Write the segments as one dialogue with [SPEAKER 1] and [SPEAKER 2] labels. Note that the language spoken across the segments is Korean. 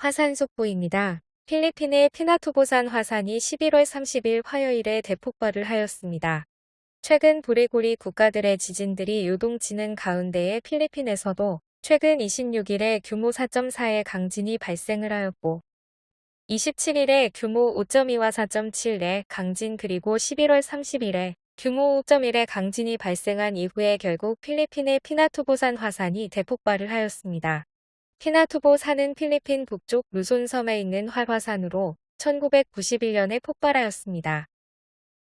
[SPEAKER 1] 화산 속보입니다. 필리핀의 피나투보산 화산이 11월 30일 화요일에 대폭발을 하였습니다. 최근 브레고리 국가들의 지진들이 요동치는 가운데에 필리핀에서도 최근 26일에 규모 4.4의 강진이 발생을 하였고 27일에 규모 5.2와 4.7의 강진 그리고 11월 30일에 규모 5.1의 강진이 발생한 이후에 결국 필리핀의 피나투보산 화산이 대폭발을 하였습니다. 피나투보 산은 필리핀 북쪽 루손 섬에 있는 활화산으로 1991년에 폭발하였습니다.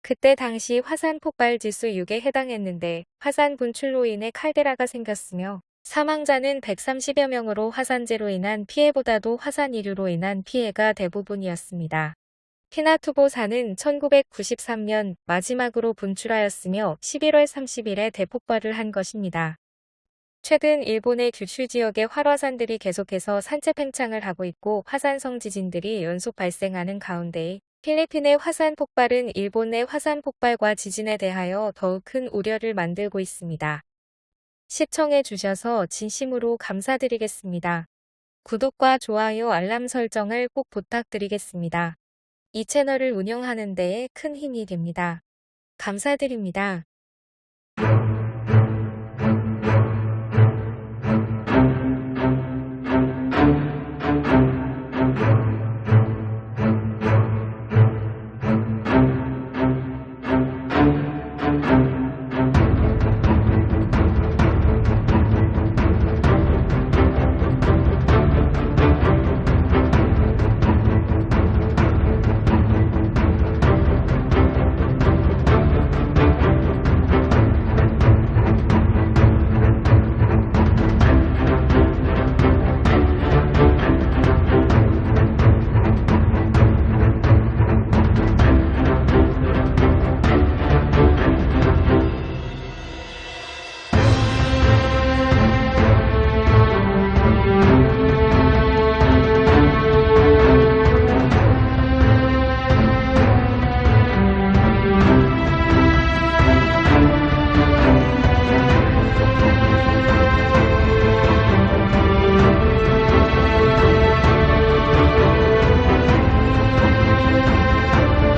[SPEAKER 1] 그때 당시 화산 폭발 지수 6에 해당했는데 화산 분출로 인해 칼데라가 생겼으며 사망자는 130여 명으로 화산재로 인한 피해보다도 화산 이류로 인한 피해가 대부분이었습니다. 피나투보 산은 1993년 마지막으로 분출하였으며 11월 30일에 대폭발을 한 것입니다. 최근 일본의 규슈 지역의 활화산들이 계속해서 산체 팽창을 하고 있고 화산성 지진들이 연속 발생하는 가운데 필리핀의 화산 폭발은 일본의 화산 폭발과 지진에 대하여 더욱 큰 우려를 만들고 있습니다. 시청해 주셔서 진심으로 감사드리겠습니다. 구독과 좋아요 알람 설정을 꼭 부탁드리겠습니다. 이 채널을 운영하는 데에 큰 힘이 됩니다. 감사드립니다.